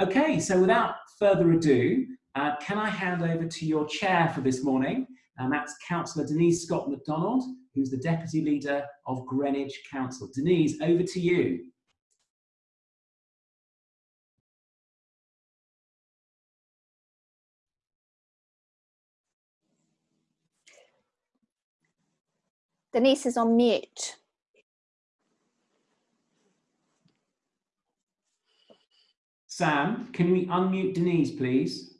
Okay, so without further ado, uh, can I hand over to your chair for this morning? And that's Councillor Denise Scott McDonald, who's the Deputy Leader of Greenwich Council. Denise, over to you. Denise is on mute. Sam, can we unmute Denise, please?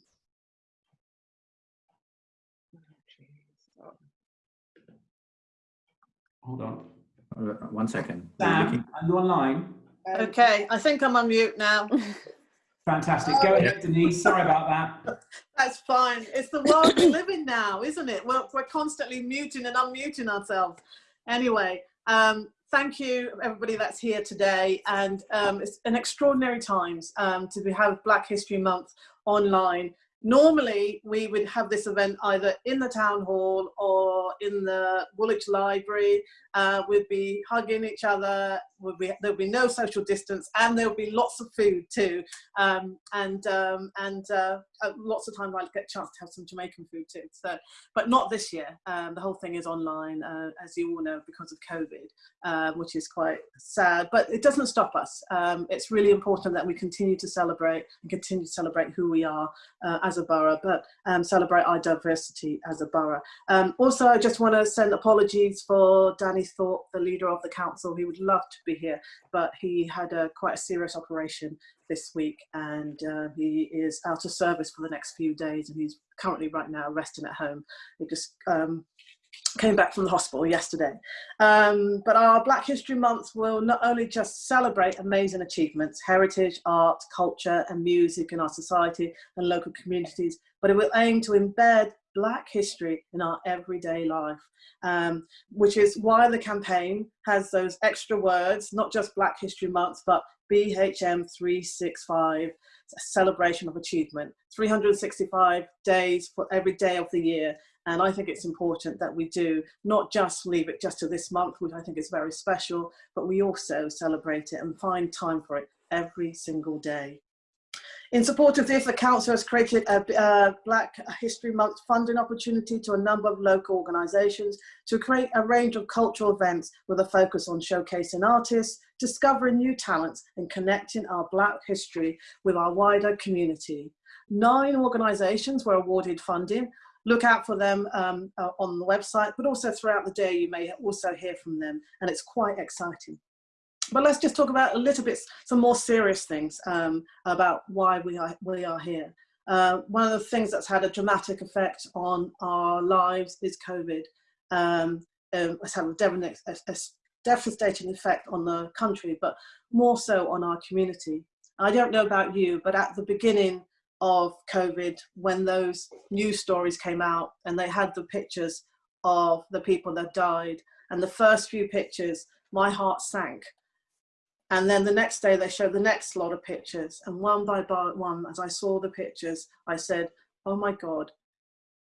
Hold on. Uh, One second. Sam, are you online? Okay, I think I'm on mute now. Fantastic. Go ahead, Denise. Sorry about that. That's fine. It's the world we live in now, isn't it? We're, we're constantly muting and unmuting ourselves. Anyway, um, thank you everybody that's here today. And um, it's an extraordinary times um, to have Black History Month online normally we would have this event either in the town hall or in the Woolwich Library. Uh, we'd be hugging each other. Would be, there'll be no social distance, and there'll be lots of food too, um, and um, and uh, uh, lots of time I get a chance to have some Jamaican food too. So, but not this year. Um, the whole thing is online, uh, as you all know, because of COVID, uh, which is quite sad. But it doesn't stop us. Um, it's really important that we continue to celebrate and continue to celebrate who we are uh, as a borough, but um, celebrate our diversity as a borough. Um, also, I just want to send apologies for Danny Thorpe, the leader of the council. He would love to be here, but he had a quite a serious operation this week and uh, he is out of service for the next few days and he's currently right now resting at home. He just um, came back from the hospital yesterday. Um, but our Black History Month will not only just celebrate amazing achievements, heritage, art, culture and music in our society and local communities, but it will aim to embed Black history in our everyday life, um, which is why the campaign has those extra words, not just Black History Month, but BHM 365, a celebration of achievement, 365 days for every day of the year. And I think it's important that we do not just leave it just to this month, which I think is very special, but we also celebrate it and find time for it every single day. In support of this, the Council has created a, a, Black History Month funding opportunity to a number of local organisations to create a range of cultural events with a focus on showcasing artists, discovering new talents and connecting our Black history with our wider community. Nine organisations were awarded funding. Look out for them um, uh, on the website, but also throughout the day you may also hear from them and it's quite exciting. But let's just talk about a little bit, some more serious things um, about why we are, we are here. Uh, one of the things that's had a dramatic effect on our lives is COVID. Um, um, it's had a, a, a devastating effect on the country, but more so on our community. I don't know about you, but at the beginning of COVID, when those news stories came out and they had the pictures of the people that died, and the first few pictures, my heart sank and then the next day they showed the next lot of pictures. And one by one, as I saw the pictures, I said, oh my God,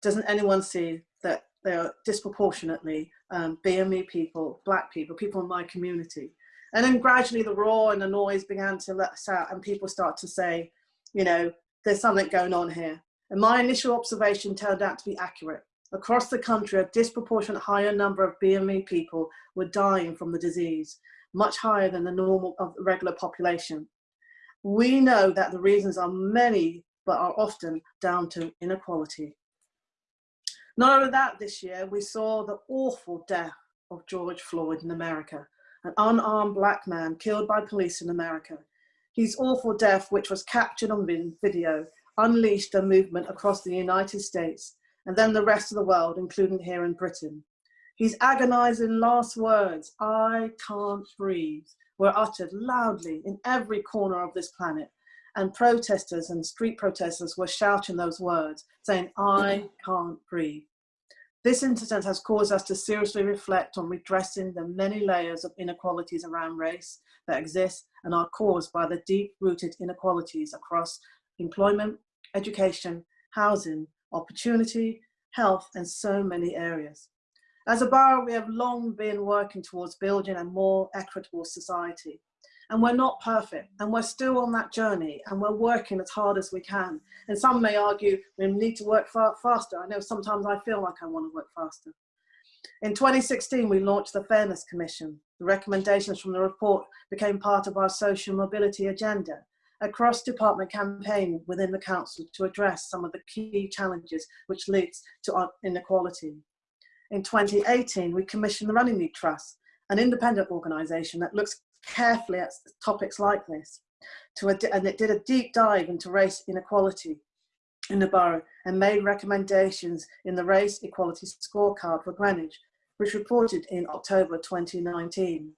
doesn't anyone see that they are disproportionately um, BME people, black people, people in my community. And then gradually the roar and the noise began to let us out and people start to say, you know, there's something going on here. And my initial observation turned out to be accurate. Across the country, a disproportionate higher number of BME people were dying from the disease much higher than the normal of the regular population. We know that the reasons are many, but are often down to inequality. Not only that, this year we saw the awful death of George Floyd in America, an unarmed black man killed by police in America. His awful death, which was captured on video, unleashed a movement across the United States and then the rest of the world, including here in Britain. His agonizing last words, I can't breathe, were uttered loudly in every corner of this planet. And protesters and street protesters were shouting those words, saying, I can't breathe. This incident has caused us to seriously reflect on redressing the many layers of inequalities around race that exist and are caused by the deep-rooted inequalities across employment, education, housing, opportunity, health, and so many areas. As a borough, we have long been working towards building a more equitable society. And we're not perfect, and we're still on that journey, and we're working as hard as we can. And some may argue we need to work far faster. I know sometimes I feel like I want to work faster. In 2016, we launched the Fairness Commission. The recommendations from the report became part of our social mobility agenda, a cross-department campaign within the council to address some of the key challenges which leads to inequality. In 2018, we commissioned the Runnymede Trust, an independent organisation that looks carefully at topics like this. To and it did a deep dive into race inequality in the borough and made recommendations in the Race Equality Scorecard for Greenwich, which reported in October 2019.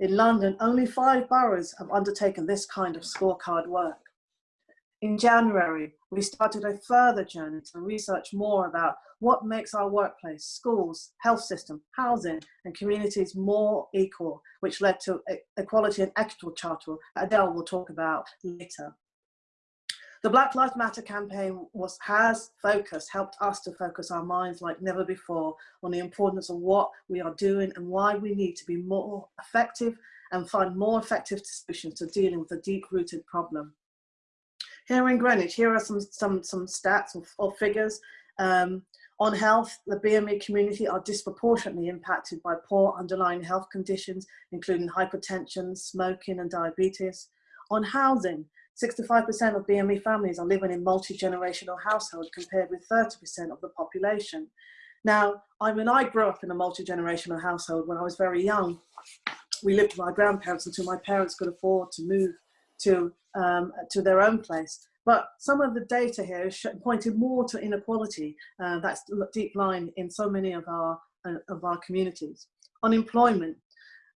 In London, only five boroughs have undertaken this kind of scorecard work. In January, we started a further journey to research more about what makes our workplace, schools, health system, housing and communities more equal, which led to Equality and Equitable Charter Adel will talk about later. The Black Lives Matter campaign was, has focused, helped us to focus our minds like never before on the importance of what we are doing and why we need to be more effective and find more effective solutions to dealing with a deep-rooted problem. Here in Greenwich, here are some, some, some stats or, or figures. Um, on health, the BME community are disproportionately impacted by poor underlying health conditions, including hypertension, smoking and diabetes. On housing, 65% of BME families are living in multi-generational households compared with 30% of the population. Now, I mean, I grew up in a multi-generational household when I was very young. We lived with my grandparents until my parents could afford to move to, um, to their own place. But some of the data here pointed more to inequality uh, that's deep lying in so many of our, uh, of our communities. Unemployment,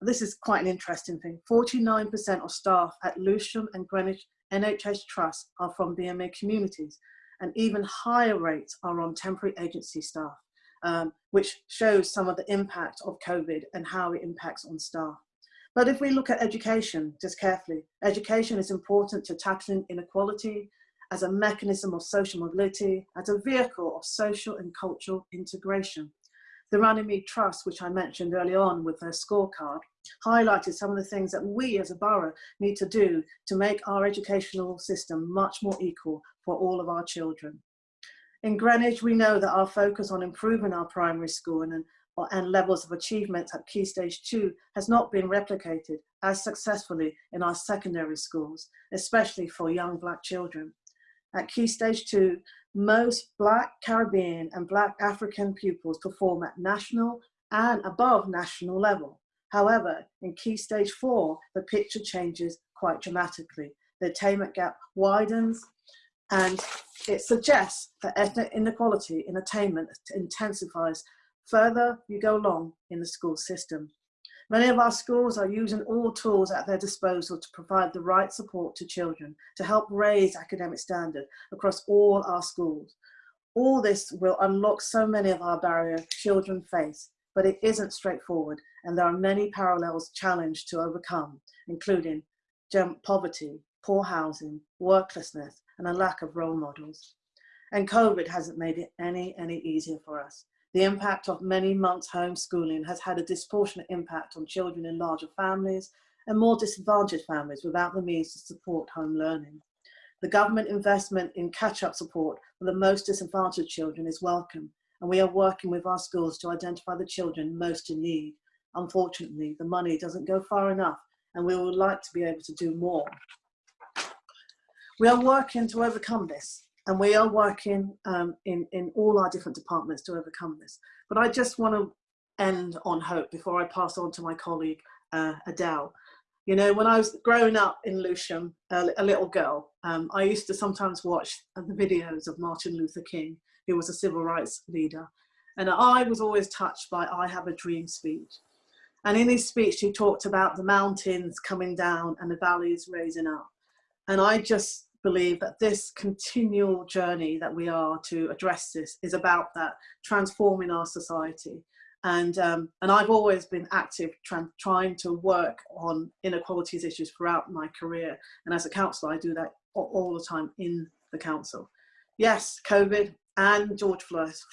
this is quite an interesting thing. 49% of staff at Lewisham and Greenwich NHS trusts are from BME communities and even higher rates are on temporary agency staff, um, which shows some of the impact of COVID and how it impacts on staff. But if we look at education, just carefully, education is important to tackling inequality as a mechanism of social mobility, as a vehicle of social and cultural integration. The Runnymede Trust, which I mentioned early on with their scorecard, highlighted some of the things that we as a borough need to do to make our educational system much more equal for all of our children. In Greenwich, we know that our focus on improving our primary school and, and levels of achievement at Key Stage 2 has not been replicated as successfully in our secondary schools, especially for young black children. At Key Stage 2, most Black Caribbean and Black African pupils perform at national and above national level. However, in Key Stage 4, the picture changes quite dramatically. The attainment gap widens and it suggests that ethnic inequality in attainment intensifies further you go along in the school system. Many of our schools are using all tools at their disposal to provide the right support to children to help raise academic standard across all our schools. All this will unlock so many of our barriers children face, but it isn't straightforward and there are many parallels challenged to overcome, including poverty, poor housing, worklessness, and a lack of role models. And COVID hasn't made it any, any easier for us. The impact of many months homeschooling has had a disproportionate impact on children in larger families and more disadvantaged families without the means to support home learning. The government investment in catch-up support for the most disadvantaged children is welcome, and we are working with our schools to identify the children most in need. Unfortunately, the money doesn't go far enough, and we would like to be able to do more. We are working to overcome this and we are working um, in, in all our different departments to overcome this. But I just want to end on hope before I pass on to my colleague, uh, Adel. You know, when I was growing up in Lewisham, a, a little girl, um, I used to sometimes watch the videos of Martin Luther King, who was a civil rights leader. And I was always touched by I Have a Dream speech. And in his speech, he talked about the mountains coming down and the valleys raising up. And I just believe that this continual journey that we are to address this is about that transforming our society. And um, and I've always been active trying to work on inequalities issues throughout my career. And as a councillor I do that all the time in the council. Yes, COVID and George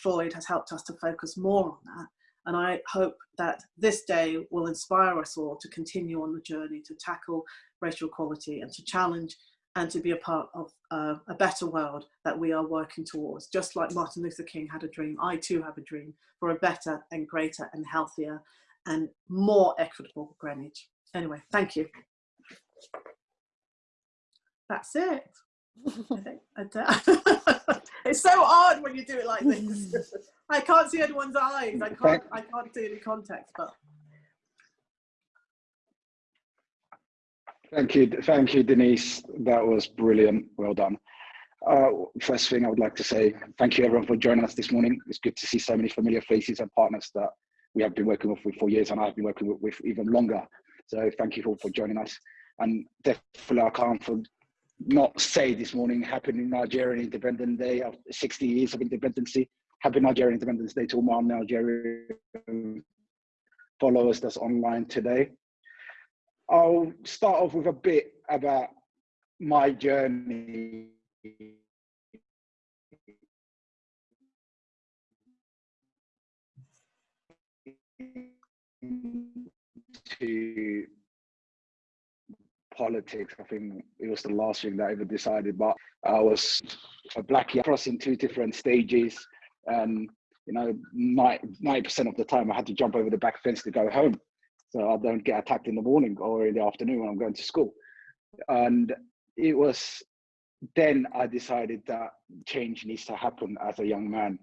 Floyd has helped us to focus more on that. And I hope that this day will inspire us all to continue on the journey to tackle racial equality and to challenge and to be a part of uh, a better world that we are working towards. Just like Martin Luther King had a dream, I too have a dream for a better and greater and healthier and more equitable Greenwich. Anyway, thank you. That's it. it's so odd when you do it like this. I can't see anyone's eyes. I can't. I can't see any context. But thank you, thank you, Denise. That was brilliant. Well done. Uh, first thing I would like to say, thank you everyone for joining us this morning. It's good to see so many familiar faces and partners that we have been working with for years and I've been working with, with even longer. So thank you all for joining us. And definitely I can't for, not say this morning, happy Nigerian Independence Day of 60 years of independence. Happy Nigerian Independence Day to all my Nigerian followers that's online today. I'll start off with a bit about my journey to politics. I think it was the last thing that I ever decided. But I was a black crossing two different stages, and you know, ninety percent of the time I had to jump over the back fence to go home, so I don't get attacked in the morning or in the afternoon when I'm going to school. And it was then I decided that change needs to happen as a young man.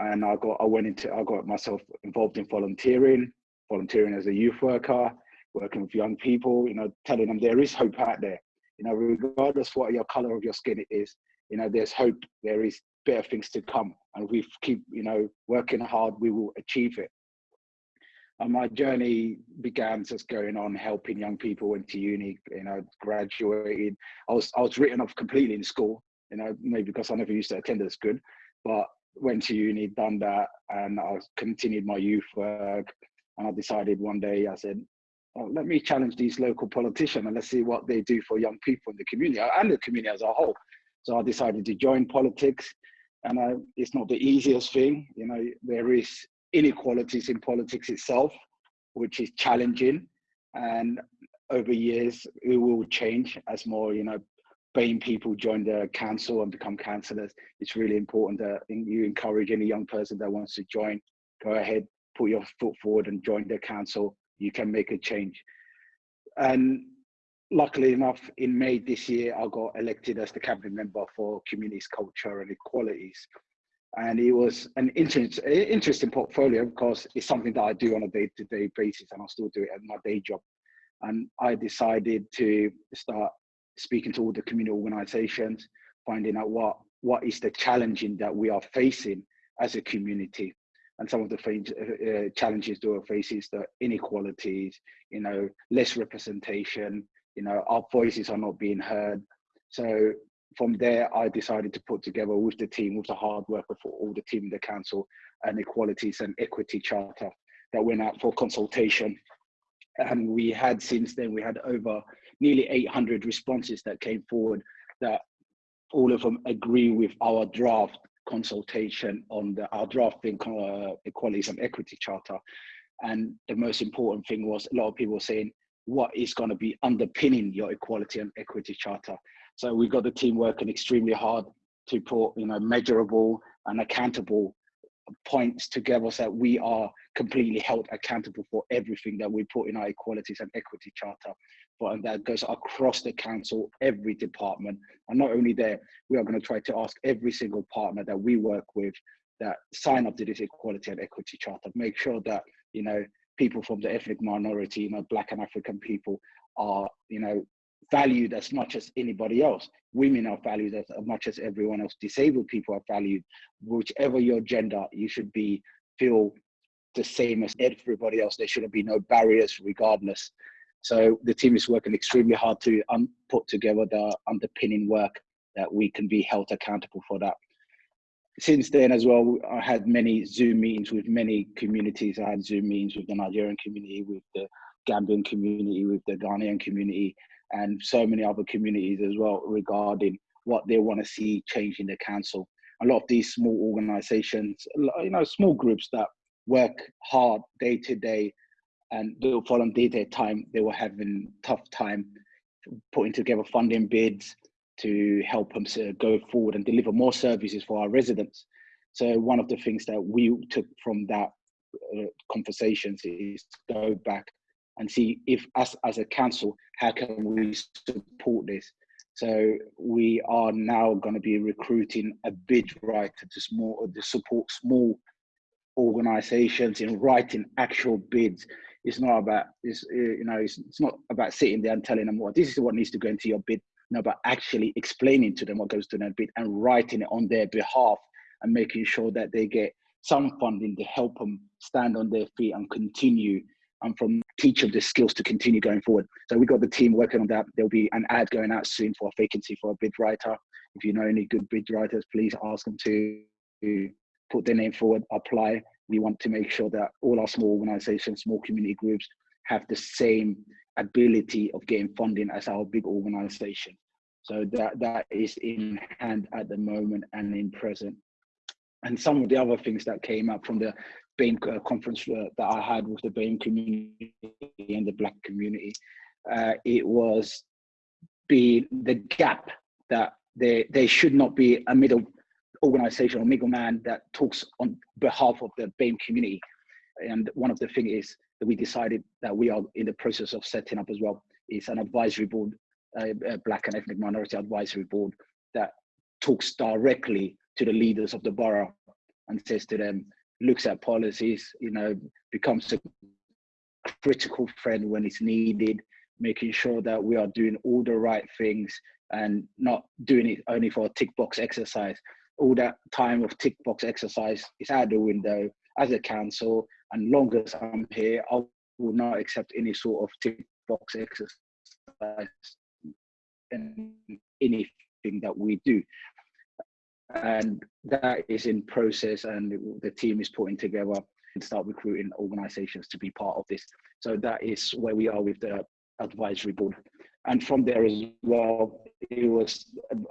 And I got I went into I got myself involved in volunteering, volunteering as a youth worker, working with young people, you know, telling them there is hope out there. You know, regardless what your color of your skin it is, you know, there's hope, there is better things to come. And we keep, you know, working hard, we will achieve it. And my journey began just going on helping young people into uni, you know, graduated. I was I was written off completely in school, you know, maybe because I never used to attend as good, but went to uni, done that, and I continued my youth work. And I decided one day, I said, well, let me challenge these local politicians and let's see what they do for young people in the community and the community as a whole. So I decided to join politics, and I, it's not the easiest thing. You know, there is inequalities in politics itself, which is challenging, and over years it will change as more, you know, BAME people join the council and become councillors. It's really important that you encourage any young person that wants to join, go ahead, put your foot forward and join the council you can make a change. And luckily enough, in May this year, I got elected as the cabinet member for communities, culture and equalities. And it was an interest, interesting portfolio because it's something that I do on a day-to-day -day basis and I still do it at my day job. And I decided to start speaking to all the community organizations, finding out what, what is the challenging that we are facing as a community and some of the uh, uh, challenges that we face is the inequalities, you know, less representation, you know, our voices are not being heard. So from there, I decided to put together with the team, with the hard work of all the team in the council, an equalities and equity charter that went out for consultation. And we had since then, we had over nearly 800 responses that came forward that all of them agree with our draft consultation on the, our drafting uh, equalities and equity charter. And the most important thing was a lot of people saying, what is going to be underpinning your equality and equity charter? So we've got the team working extremely hard to put, you know, measurable and accountable points together so that we are completely held accountable for everything that we put in our equalities and equity charter but and that goes across the council, every department. And not only there, we are going to try to ask every single partner that we work with that sign up to this equality and equity charter, make sure that, you know, people from the ethnic minority, you know, black and African people are, you know, valued as much as anybody else. Women are valued as much as everyone else. Disabled people are valued. Whichever your gender, you should be feel the same as everybody else. There shouldn't be no barriers regardless. So the team is working extremely hard to um, put together the underpinning work that we can be held accountable for that. Since then as well, I had many Zoom meetings with many communities. I had Zoom meetings with the Nigerian community, with the Gambian community, with the Ghanaian community, and so many other communities as well regarding what they want to see change in the council. A lot of these small organizations, you know, small groups that work hard day to day and do volunteer their time, they were having tough time putting together funding bids to help them go forward and deliver more services for our residents. So one of the things that we took from that uh, conversations is go back and see if us as a council, how can we support this? So we are now going to be recruiting a bid writer to small to support small organizations in writing actual bids. It's not about it's uh, you know it's, it's not about sitting there and telling them what this is what needs to go into your bid. No, but actually explaining to them what goes to their bid and writing it on their behalf and making sure that they get some funding to help them stand on their feet and continue and from teach them the skills to continue going forward. So we've got the team working on that. There'll be an ad going out soon for a vacancy for a bid writer. If you know any good bid writers, please ask them to put their name forward, apply. We want to make sure that all our small organizations, small community groups have the same ability of getting funding as our big organization. So that that is in hand at the moment and in present. And some of the other things that came up from the BAME uh, conference that I had with the BAME community and the Black community, uh, it was be the gap that there, there should not be a middle organization or middleman that talks on behalf of the BAME community. And one of the things is that we decided that we are in the process of setting up as well is an advisory board, uh, a Black and ethnic minority advisory board that talks directly to the leaders of the borough and says to them, looks at policies, you know, becomes a critical friend when it's needed, making sure that we are doing all the right things and not doing it only for a tick box exercise. All that time of tick box exercise is out the window as a council. And long as I'm here, I will not accept any sort of tick box exercise in anything that we do and that is in process and the team is putting together and start recruiting organizations to be part of this. So that is where we are with the advisory board. And from there as well it was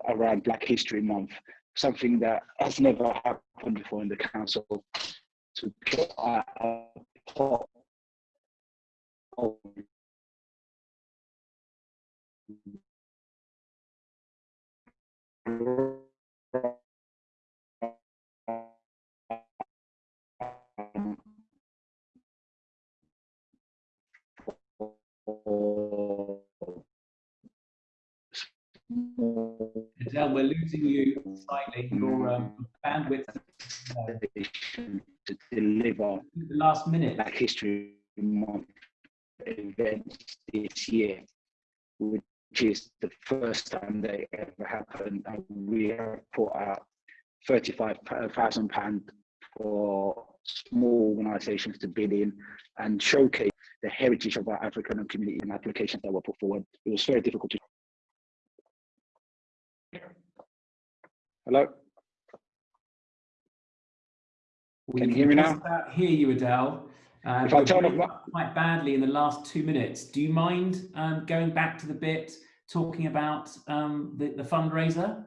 around black history month something that has never happened before in the council to put a, a of we're losing you slightly. Your um, bandwidth to deliver the last minute. Black History Month events this year, which is the first time they ever happened. And we have put out £35,000 for small organizations to bid in and showcase the heritage of our African community and applications that were put forward. It was very difficult to. Hello? We can you hear me now? Hear you, Adel. Uh, if I turn off my... quite badly in the last two minutes, do you mind um, going back to the bit talking about um, the, the fundraiser?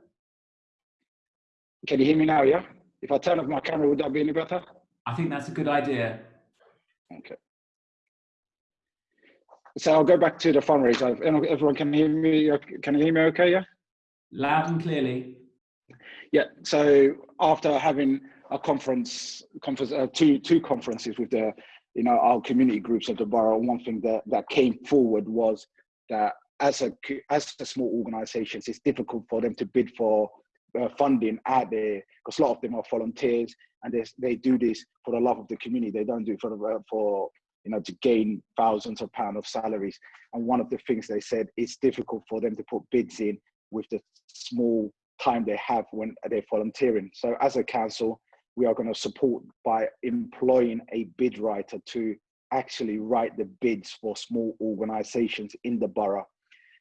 Can you hear me now? Yeah. If I turn off my camera, would that be any better? I think that's a good idea. Okay. So I'll go back to the fundraiser. Everyone can hear me. Can you hear me okay? Yeah. Loud and clearly. Yeah. So after having a conference, conference, uh, two two conferences with the, you know, our community groups of the borough, one thing that that came forward was that as a as a small organisations, it's difficult for them to bid for uh, funding out there because a lot of them are volunteers and they they do this for the love of the community. They don't do it for the, for you know, to gain thousands of pounds of salaries. And one of the things they said, it's difficult for them to put bids in with the small time they have when they're volunteering. So as a council, we are going to support by employing a bid writer to actually write the bids for small organizations in the borough.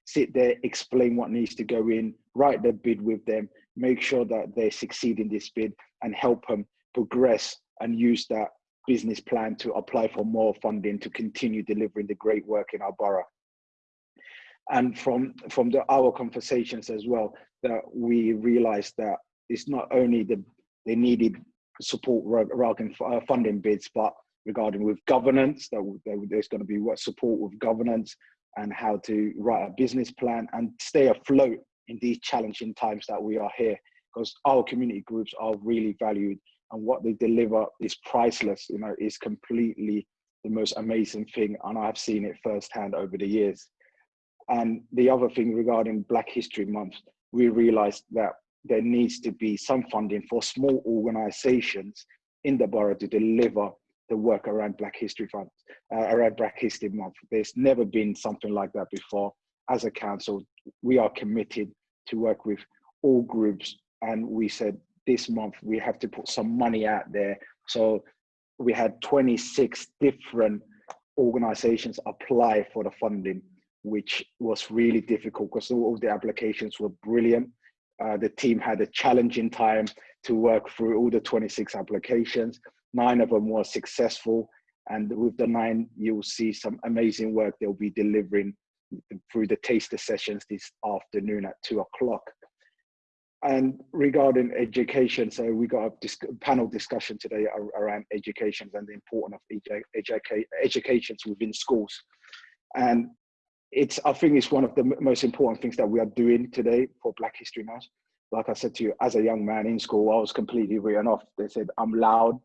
Sit there, explain what needs to go in, write the bid with them, make sure that they succeed in this bid and help them progress and use that business plan to apply for more funding to continue delivering the great work in our borough. And from, from the, our conversations as well, that we realized that it's not only the they needed support regarding uh, funding bids, but regarding with governance, that there's going to be what support with governance and how to write a business plan and stay afloat in these challenging times that we are here. Because our community groups are really valued and what they deliver is priceless you know is completely the most amazing thing and i've seen it firsthand over the years and the other thing regarding black history month we realized that there needs to be some funding for small organizations in the borough to deliver the work around black history uh, around black history month. There's never been something like that before. As a council we are committed to work with all groups. And we said this month we have to put some money out there. So we had 26 different organizations apply for the funding, which was really difficult because all of the applications were brilliant. Uh, the team had a challenging time to work through all the 26 applications. Nine of them were successful. And with the nine, you'll see some amazing work they'll be delivering through the taster sessions this afternoon at two o'clock. And regarding education, so we got a panel discussion today around education and the importance of educa educations within schools. And it's, I think it's one of the most important things that we are doing today for Black History Month. Like I said to you, as a young man in school, I was completely written off. They said I'm loud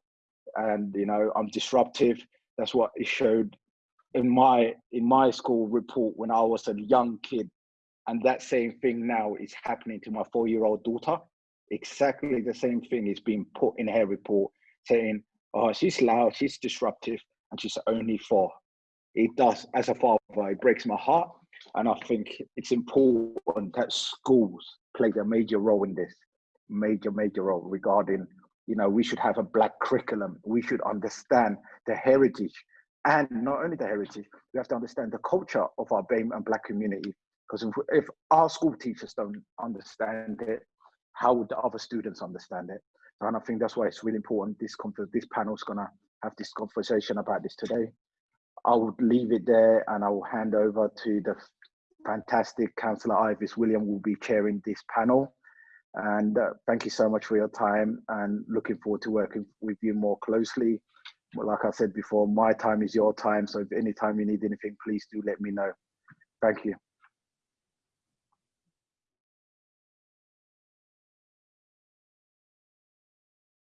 and you know I'm disruptive. That's what it showed in my in my school report when I was a young kid and that same thing now is happening to my four year old daughter. Exactly the same thing is being put in her report saying, oh, she's loud, she's disruptive, and she's only four. It does, as a father, it breaks my heart. And I think it's important that schools play a major role in this, major, major role regarding, you know, we should have a black curriculum. We should understand the heritage and not only the heritage, we have to understand the culture of our BAME and black community because if, if our school teachers don't understand it, how would the other students understand it? And I think that's why it's really important. This conference, this panel is gonna have this conversation about this today. I would leave it there and I will hand over to the fantastic Councillor Ivis William will be chairing this panel. And uh, thank you so much for your time and looking forward to working with you more closely. Like I said before, my time is your time. So if any time you need anything, please do let me know. Thank you.